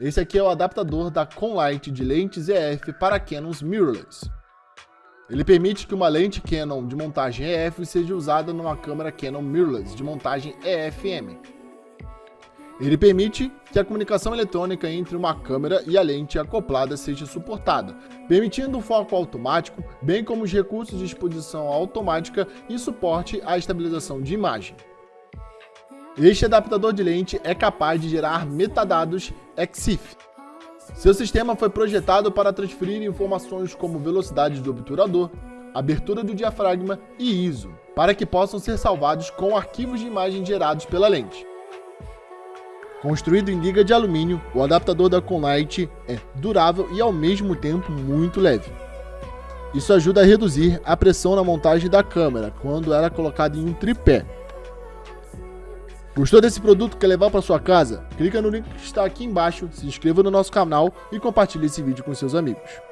Esse aqui é o adaptador da Conlight de lentes EF para Canons mirrorless. Ele permite que uma lente Canon de montagem EF seja usada numa câmera Canon mirrorless de montagem EFM. Ele permite que a comunicação eletrônica entre uma câmera e a lente acoplada seja suportada, permitindo o foco automático, bem como os recursos de exposição automática e suporte à estabilização de imagem. Este adaptador de lente é capaz de gerar metadados EXIF. Seu sistema foi projetado para transferir informações como velocidade do obturador, abertura do diafragma e ISO, para que possam ser salvados com arquivos de imagem gerados pela lente. Construído em liga de alumínio, o adaptador da Conlight é durável e ao mesmo tempo muito leve. Isso ajuda a reduzir a pressão na montagem da câmera quando ela é colocada em um tripé, Gostou desse produto que quer levar para sua casa? Clica no link que está aqui embaixo, se inscreva no nosso canal e compartilhe esse vídeo com seus amigos.